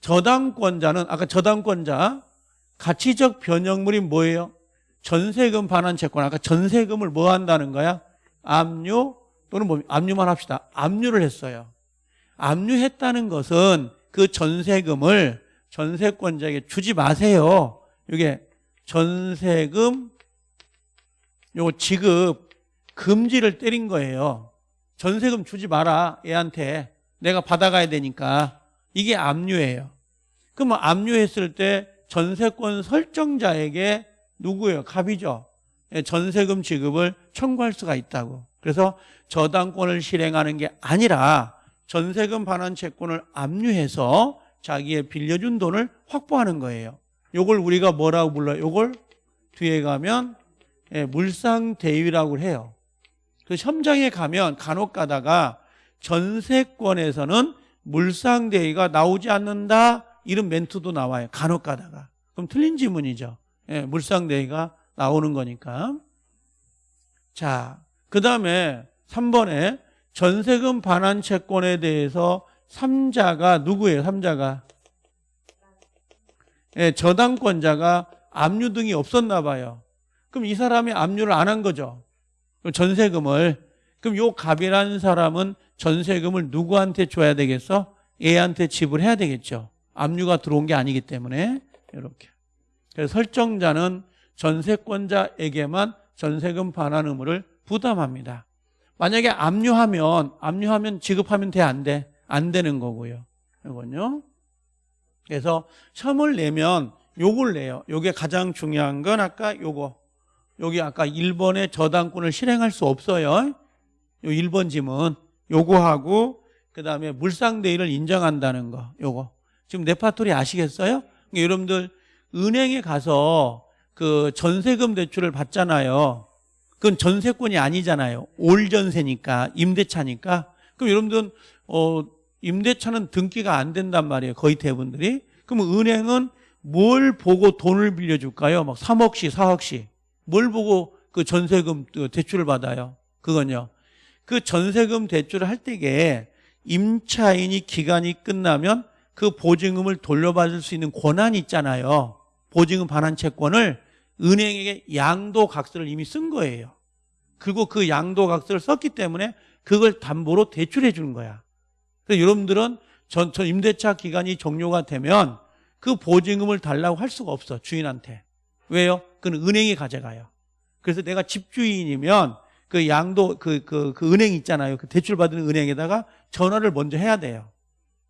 저당권자는 아까 저당권자 가치적 변형물이 뭐예요? 전세금 반환 채권. 아까 전세금을 뭐 한다는 거야? 압류 또는 뭐 압류만 합시다. 압류를 했어요. 압류했다는 것은 그 전세금을 전세권자에게 주지 마세요. 이게 전세금 요 지급 금지를 때린 거예요. 전세금 주지 마라 애한테 내가 받아가야 되니까 이게 압류예요. 그럼 압류했을 때 전세권 설정자에게 누구예요? 갑이죠. 예, 전세금 지급을 청구할 수가 있다고. 그래서 저당권을 실행하는 게 아니라 전세금 반환 채권을 압류해서 자기의 빌려준 돈을 확보하는 거예요. 요걸 우리가 뭐라고 불러요? 요걸 뒤에 가면 예, 물상대위라고 해요. 그 현장에 가면 간혹 가다가 전세권에서는 물상대위가 나오지 않는다 이런 멘트도 나와요. 간혹 가다가. 그럼 틀린 지문이죠. 예, 물상대위가 나오는 거니까. 자, 그 다음에 3번에 전세금 반환 채권에 대해서 3자가 누구예요? 3자가. 예, 저당권자가 압류 등이 없었나 봐요. 그럼 이 사람이 압류를 안 한 거죠. 전세금을. 그럼 요 갑이라는 사람은 전세금을 누구한테 줘야 되겠어? 얘한테 지불해야 되겠죠. 압류가 들어온 게 아니기 때문에 이렇게. 그래서 설정자는 전세권자에게만 전세금 반환 의무를 부담합니다. 만약에 압류하면 압류하면 지급하면 돼 안 돼? 안 되는 거고요. 이건요. 그래서 첨을 내면 요걸 내요. 요게 가장 중요한 건 아까 요거. 여기 아까 1번의 저당권을 실행할 수 없어요. 요 1번 지문. 요거하고 그다음에 물상대위를 인정한다는 거. 요거. 지금 네파토리 아시겠어요? 그러니까 여러분들 은행에 가서 그 전세금 대출을 받잖아요. 그건 전세권이 아니잖아요. 올 전세니까 임대차니까. 그럼 여러분들은 어 임대차는 등기가 안 된단 말이에요. 거의 대부분들이. 그럼 은행은 뭘 보고 돈을 빌려줄까요? 막 3억씩, 4억씩. 뭘 보고 그 전세금 그 대출을 받아요? 그건요. 그 전세금 대출을 할 때에 임차인이 기간이 끝나면 그 보증금을 돌려받을 수 있는 권한이 있잖아요. 보증금 반환 채권을 은행에게 양도각서를 이미 쓴 거예요. 그리고 그 양도각서를 썼기 때문에 그걸 담보로 대출해 주는 거야. 그래서 여러분들은 전, 전 임대차 기간이 종료가 되면 그 보증금을 달라고 할 수가 없어 주인한테. 왜요? 그건 은행이 가져가요. 그래서 내가 집주인이면 그 양도 그, 그, 그 은행 있잖아요. 그 대출 받는 은행에다가 전화를 먼저 해야 돼요.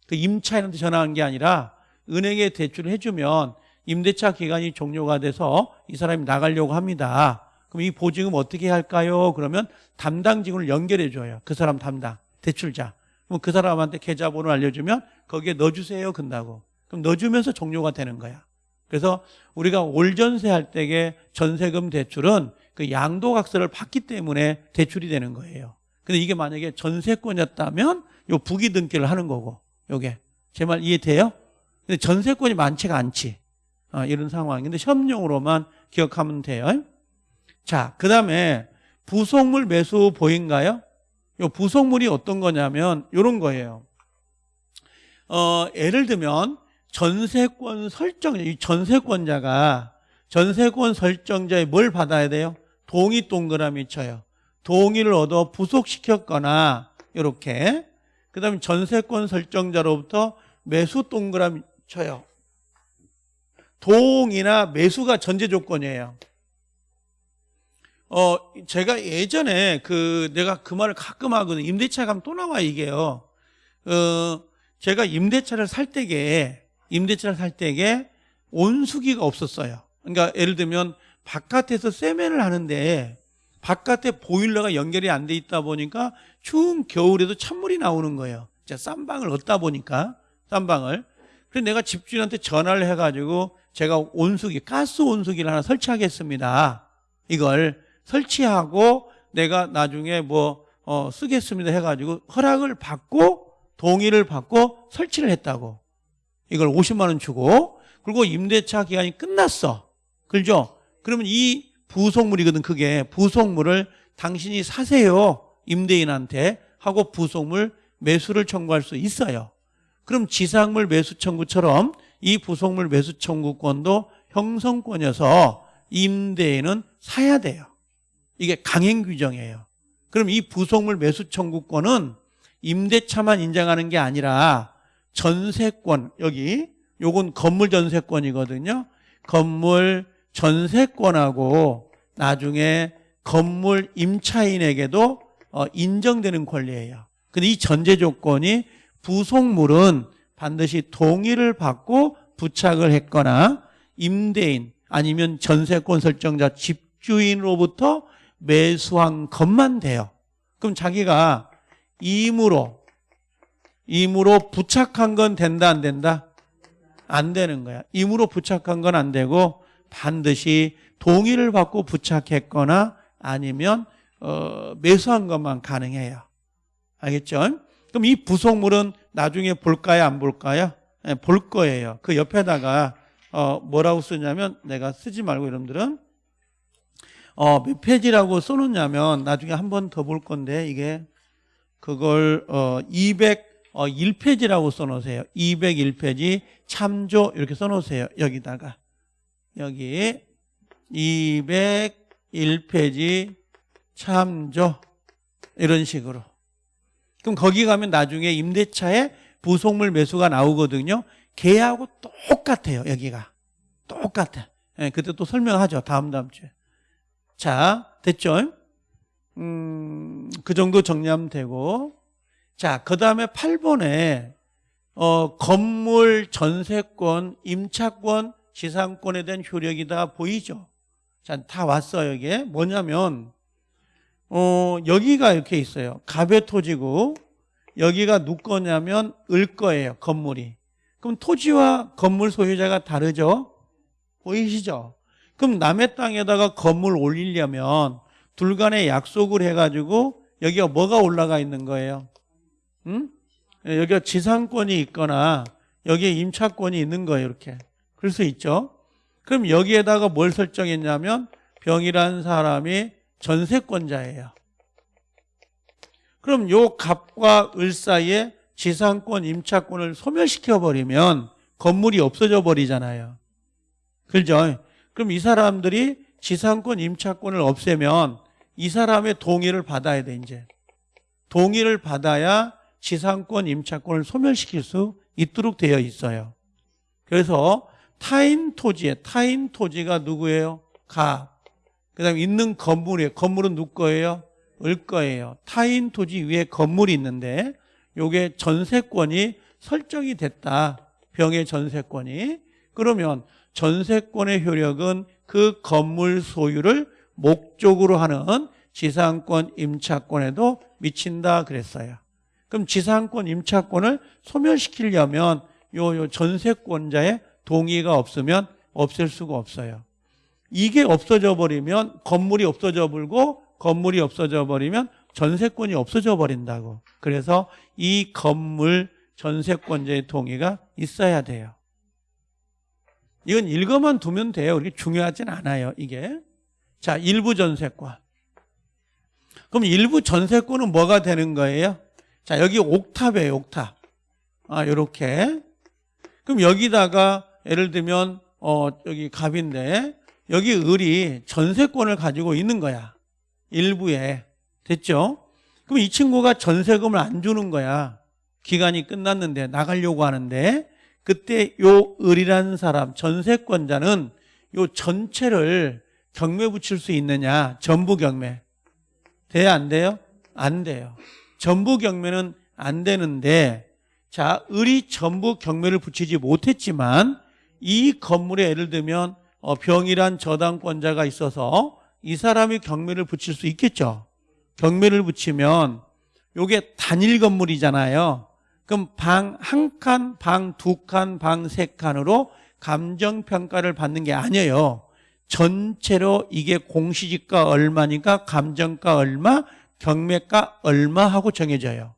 그 임차인한테 전화한 게 아니라 은행에 대출을 해주면 임대차 기간이 종료가 돼서 이 사람이 나가려고 합니다. 그럼 이 보증금 어떻게 할까요? 그러면 담당 직원을 연결해 줘요. 그 사람 담당 대출자. 그럼 그 사람한테 계좌번호 알려주면 거기에 넣어주세요. 근다고. 그럼 넣어주면서 종료가 되는 거야. 그래서 우리가 올전세 할 때의 전세금 대출은 그 양도각서를 받기 때문에 대출이 되는 거예요. 근데 이게 만약에 전세권이었다면 요 부기 등기를 하는 거고 요게 제 말 이해돼요? 근데 전세권이 많지가 않지. 어, 이런 상황인데 시험용으로만 기억하면 돼요. 자, 그 다음에 부속물 매수 보인가요? 요 부속물이 어떤 거냐면 이런 거예요. 어, 예를 들면 전세권 설정, 이 전세권자가 전세권 설정자에 뭘 받아야 돼요? 동의 동그라미 쳐요. 동의를 얻어 부속시켰거나 이렇게 그 다음에 전세권 설정자로부터 매수 동그라미 쳐요. 동이나 매수가 전제 조건이에요. 어, 제가 예전에 그 내가 그 말을 가끔 하거든요. 임대차 가면 또 나와 이게요. 어, 제가 임대차를 살 때게 임대차를 살 때게 온수기가 없었어요. 그러니까 예를 들면 바깥에서 세면을 하는데 바깥에 보일러가 연결이 안 돼 있다 보니까 추운 겨울에도 찬물이 나오는 거예요. 제가 쌈방을 얻다 보니까 쌈방을. 그래서 내가 집주인한테 전화를 해가지고 제가 온수기, 가스 온수기를 하나 설치하겠습니다. 이걸 설치하고 내가 나중에 뭐 어, 쓰겠습니다 해가지고 허락을 받고 동의를 받고 설치를 했다고. 이걸 50만 원 주고 그리고 임대차 기간이 끝났어. 그죠? 그러면 이 부속물이거든 그게 부속물을 당신이 사세요 임대인한테 하고 부속물 매수를 청구할 수 있어요. 그럼 지상물 매수 청구처럼 이 부속물 매수 청구권도 형성권이어서 임대인은 사야 돼요. 이게 강행 규정이에요. 그럼 이 부속물 매수 청구권은 임대차만 인정하는 게 아니라 전세권 여기 요건 건물 전세권이거든요. 건물 전세권하고 나중에 건물 임차인에게도 어, 인정되는 권리예요. 근데 이 전제 조건이 부속물은 반드시 동의를 받고 부착을 했거나 임대인 아니면 전세권 설정자 집주인으로부터 매수한 것만 돼요. 그럼 자기가 임으로 임으로 부착한 건 된다 안 된다? 안 되는 거야. 임으로 부착한 건 안 되고 반드시 동의를 받고 부착했거나 아니면 어, 매수한 것만 가능해요. 알겠죠? 그럼 이 부속물은 나중에 볼까요? 안 볼까요? 네, 볼 거예요. 그 옆에다가 어, 뭐라고 쓰냐면 내가 쓰지 말고 여러분들은 어, 몇 페이지라고 써놓냐면 나중에 한 번 더 볼 건데 이게 그걸 어, 201페이지라고 써놓으세요. 201페이지 참조 이렇게 써놓으세요. 여기다가 여기 201페이지 참조 이런 식으로 그럼 거기 가면 나중에 임대차에 부속물 매수가 나오거든요. 걔하고 똑같아요. 여기가 똑같아. 예, 그때 또 설명하죠. 다음 다음 주에. 자, 됐죠? 음, 그 정도 정리하면 되고. 자, 그 다음에 8번에, 어, 건물 전세권, 임차권, 지상권에 대한 효력이 다 보이죠? 자, 다 왔어요, 이게. 뭐냐면, 어, 여기가 이렇게 있어요. 갑의 토지고, 여기가 누 거냐면, 을 거예요, 건물이. 그럼 토지와 건물 소유자가 다르죠? 보이시죠? 그럼 남의 땅에다가 건물 올리려면 둘 간에 약속을 해가지고 여기가 뭐가 올라가 있는 거예요? 응? 여기가 지상권이 있거나 여기에 임차권이 있는 거예요. 이렇게. 그럴 수 있죠. 그럼 여기에다가 뭘 설정했냐면 병이라는 사람이 전세권자예요. 그럼 요 갑과 을 사이에 지상권, 임차권을 소멸시켜 버리면 건물이 없어져 버리잖아요. 그죠? 그럼 이 사람들이 지상권, 임차권을 없애면 이 사람의 동의를 받아야 돼, 이제. 동의를 받아야 지상권, 임차권을 소멸시킬 수 있도록 되어 있어요. 그래서 타인 토지에, 타인 토지가 누구예요? 가. 그 다음에 있는 건물이에요. 건물은 누구 거예요? 을 거예요. 타인 토지 위에 건물이 있는데 요게 전세권이 설정이 됐다. 병의 전세권이. 그러면 전세권의 효력은 그 건물 소유를 목적으로 하는 지상권 임차권에도 미친다 그랬어요. 그럼 지상권 임차권을 소멸시키려면 요, 요 전세권자의 동의가 없으면 없앨 수가 없어요. 이게 없어져 버리면 건물이 없어져 버리고 건물이 없어져 버리면 전세권이 없어져 버린다고. 그래서 이 건물 전세권자의 동의가 있어야 돼요. 이건 읽어만 두면 돼요. 이게 중요하진 않아요. 이게. 자, 일부 전세권. 그럼 일부 전세권은 뭐가 되는 거예요? 자, 여기 옥탑이에요, 옥탑. 아, 요렇게. 그럼 여기다가 예를 들면, 어, 여기 갑인데, 여기 을이 전세권을 가지고 있는 거야. 일부에. 됐죠? 그럼 이 친구가 전세금을 안 주는 거야. 기간이 끝났는데 나가려고 하는데 그때 요 을이라는 사람 전세권자는 요 전체를 경매 붙일 수 있느냐? 전부 경매. 돼요? 안 돼요? 안 돼요. 전부 경매는 안 되는데 자, 을이 전부 경매를 붙이지 못했지만 이 건물에 예를 들면 어, 병이란 저당권자가 있어서 이 사람이 경매를 붙일 수 있겠죠. 경매를 붙이면 요게 단일 건물이잖아요. 그럼 방 한 칸, 방 두 칸, 방 세 칸으로 감정평가를 받는 게 아니에요. 전체로 이게 공시지가 얼마니까 감정가 얼마, 경매가 얼마 하고 정해져요.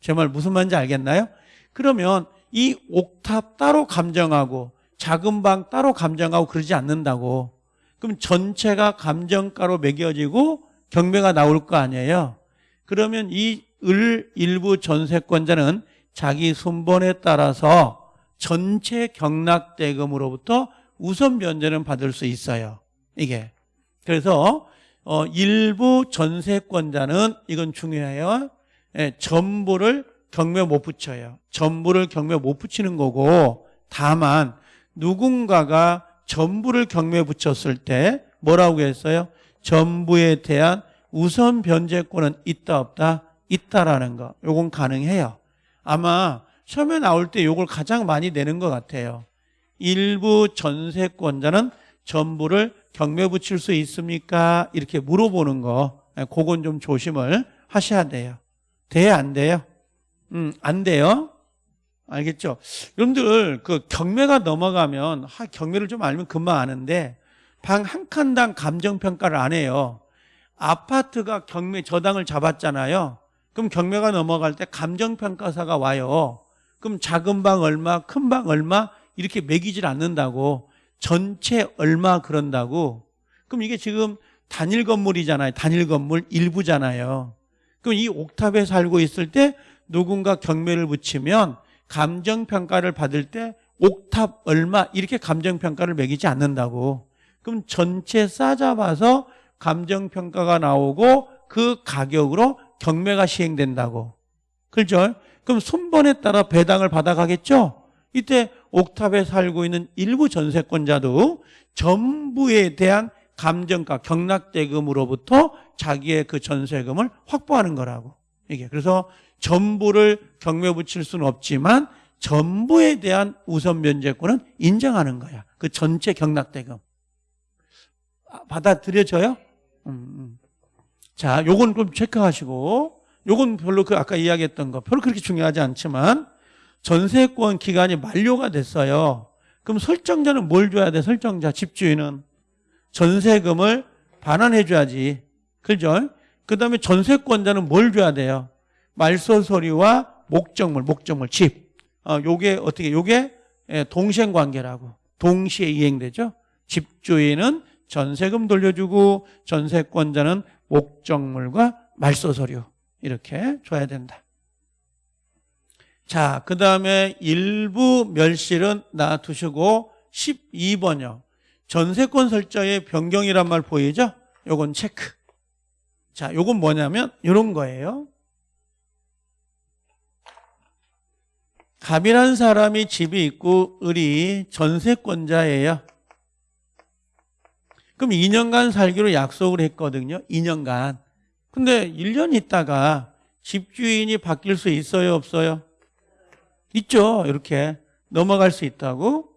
제 말 무슨 말인지 알겠나요? 그러면 이 옥탑 따로 감정하고 작은 방 따로 감정하고 그러지 않는다고. 그럼 전체가 감정가로 매겨지고 경매가 나올 거 아니에요. 그러면 이 을 일부 전세권자는 자기 순번에 따라서 전체 경락대금으로부터 우선 변제는 받을 수 있어요. 이게. 그래서 어, 일부 전세권자는 이건 중요해요. 예, 전부를 경매 못 붙여요. 전부를 경매 못 붙이는 거고 다만 누군가가 전부를 경매 붙였을 때 뭐라고 했어요? 전부에 대한 우선 변제권은 있다 없다? 있다라는 거. 요건 가능해요. 아마 처음에 나올 때 요걸 가장 많이 내는 것 같아요. 일부 전세권자는 전부를 경매 붙일 수 있습니까? 이렇게 물어보는 거. 예, 그건 좀 조심을 하셔야 돼요. 돼야 안 돼요? 음, 안 돼요. 알겠죠? 여러분들 그 경매가 넘어가면 하, 경매를 좀 알면 금방 아는데 방 한 칸당 감정평가를 안 해요. 아파트가 경매 저당을 잡았잖아요. 그럼 경매가 넘어갈 때 감정평가사가 와요. 그럼 작은 방 얼마, 큰 방 얼마 이렇게 매기질 않는다고 전체 얼마 그런다고 그럼 이게 지금 단일 건물이잖아요. 단일 건물 일부잖아요. 그럼 이 옥탑에 살고 있을 때 누군가 경매를 붙이면 감정평가를 받을 때 옥탑 얼마 이렇게 감정평가를 매기지 않는다고 그럼 전체 싸잡아서 감정평가가 나오고 그 가격으로 경매가 시행된다고 그렇죠? 그럼 순번에 따라 배당을 받아가겠죠? 이때 옥탑에 살고 있는 일부 전세권자도 전부에 대한 감정가 경락대금으로부터 자기의 그 전세금을 확보하는 거라고 이게 그래서 전부를 경매 붙일 수는 없지만 전부에 대한 우선 면제권은 인정하는 거야 그 전체 경락대금 아, 받아들여져요? 음, 음. 자, 요건 좀 체크하시고 요건 별로 그 아까 이야기했던 거 별로 그렇게 중요하지 않지만 전세권 기간이 만료가 됐어요. 그럼 설정자는 뭘 줘야 돼? 설정자, 집주인은 전세금을 반환해 줘야지. 그죠? 그 다음에 전세권자는 뭘 줘야 돼요? 말소 서류와 목적물, 목적물, 집. 어, 요게 어떻게, 요게 예, 동생 관계라고. 동시에 이행되죠? 집주인은 전세금 돌려주고 전세권자는 목적물과 말소 서류 이렇게 줘야 된다. 자, 그 다음에 일부 멸실은 놔두시고 12번요. 전세권 설정의 변경이란 말 보이죠? 요건 체크. 자, 요건 뭐냐면 이런 거예요. 갑이라는 사람이 집이 있고 을이 전세권자예요. 그럼 2년간 살기로 약속을 했거든요. 2년간. 근데 1년 있다가 집주인이 바뀔 수 있어요, 없어요? 있죠. 이렇게 넘어갈 수 있다고.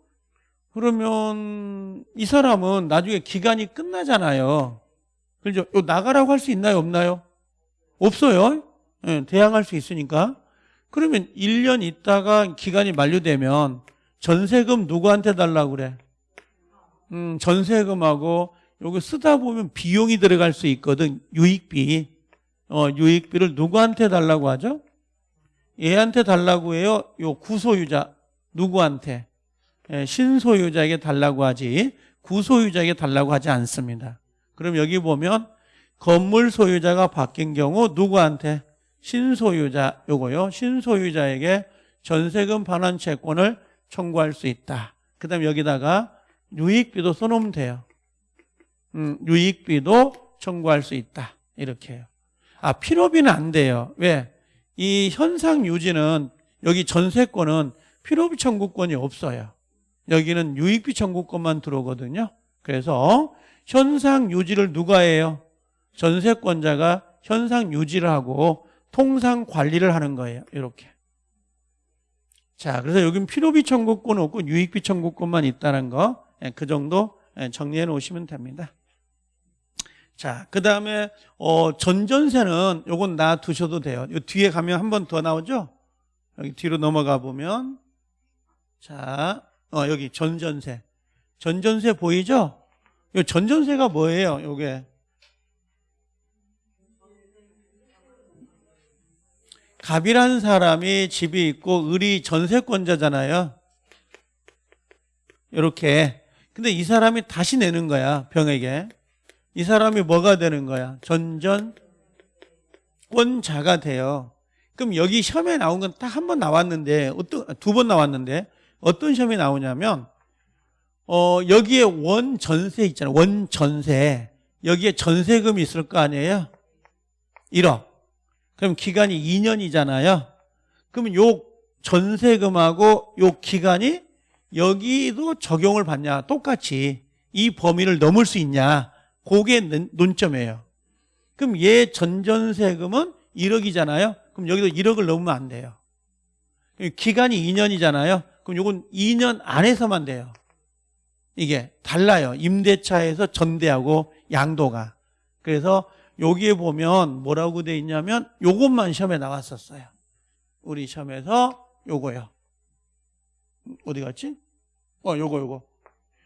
그러면 이 사람은 나중에 기간이 끝나잖아요. 그죠? 나가라고 할 수 있나요, 없나요? 없어요. 네, 대항할 수 있으니까. 그러면 1년 있다가 기간이 만료되면 전세금 누구한테 달라고 그래? 음, 전세금하고 요거 쓰다 보면 비용이 들어갈 수 있거든. 유익비. 어, 유익비를 누구한테 달라고 하죠? 얘한테 달라고 해요. 요 구소유자 누구한테? 예, 신소유자에게 달라고 하지 구소유자에게 달라고 하지 않습니다. 그럼 여기 보면 건물 소유자가 바뀐 경우 누구한테? 신소유자 요거요. 신소유자에게 전세금 반환 채권을 청구할 수 있다. 그 다음에 여기다가 유익비도 써놓으면 돼요. 음, 유익비도 청구할 수 있다. 이렇게 해요. 아, 필요비는 안 돼요. 왜? 이 현상 유지는 여기 전세권은 필요비 청구권이 없어요. 여기는 유익비 청구권만 들어오거든요. 그래서 현상 유지를 누가 해요? 전세권자가 현상 유지를 하고 통상 관리를 하는 거예요. 이렇게. 자, 그래서 여기는 필요비 청구권 없고 유익비 청구권만 있다는 거, 예, 그 정도 예, 정리해 놓으시면 됩니다. 자, 그 다음에, 어, 전전세는 요건 놔두셔도 돼요. 요 뒤에 가면 한 번 더 나오죠? 여기 뒤로 넘어가 보면, 자, 어, 여기 전전세. 전전세 보이죠? 요 전전세가 뭐예요, 요게? 갑이라는 사람이 집이 있고 을이 전세권자잖아요. 이렇게. 근데 이 사람이 다시 내는 거야, 병에게. 이 사람이 뭐가 되는 거야? 전전권자가 돼요. 그럼 여기 시험에 나온 건 딱 한 번 나왔는데, 어떤, 두 번 나왔는데, 어떤 시험이 나오냐면, 어, 여기에 원 전세 있잖아요. 원전세. 여기에 전세금이 있을 거 아니에요? 1억. 그럼 기간이 2년이잖아요. 그러면 요 전세금하고 요 기간이 여기도 적용을 받냐? 똑같이 이 범위를 넘을 수 있냐? 그게 논- 논점이에요. 그럼 얘 전전세금은 1억이잖아요. 그럼 여기도 1억을 넘으면 안 돼요. 기간이 2년이잖아요. 그럼 요건 2년 안에서만 돼요. 이게 달라요. 임대차에서 전대하고 양도가. 그래서 여기에 보면 뭐라고 돼 있냐면 요것만 시험에 나왔었어요. 우리 시험에서 요거요. 어디 갔지? 어, 요거 요거.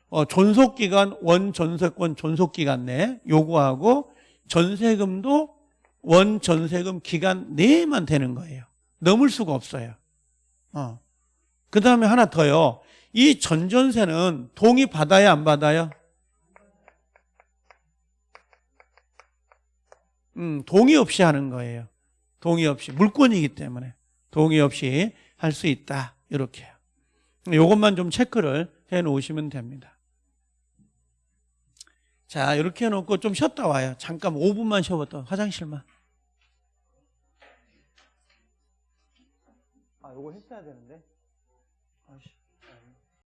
어, 존속기간 원전세권 존속기간 내 요거하고 전세금도 원전세금 기간 내에만 되는 거예요. 넘을 수가 없어요. 어. 그 다음에 하나 더요. 이 전전세는 동의 받아야 안 받아요? 음, 동의 없이 하는 거예요. 동의 없이. 물권이기 때문에. 동의 없이 할 수 있다. 이렇게요. 요것만 좀 체크를 해 놓으시면 됩니다. 자, 이렇게 해놓고 좀 쉬었다 와요. 잠깐 5분만 쉬어봤다. 화장실만. 아, 요거 했어야 되는데.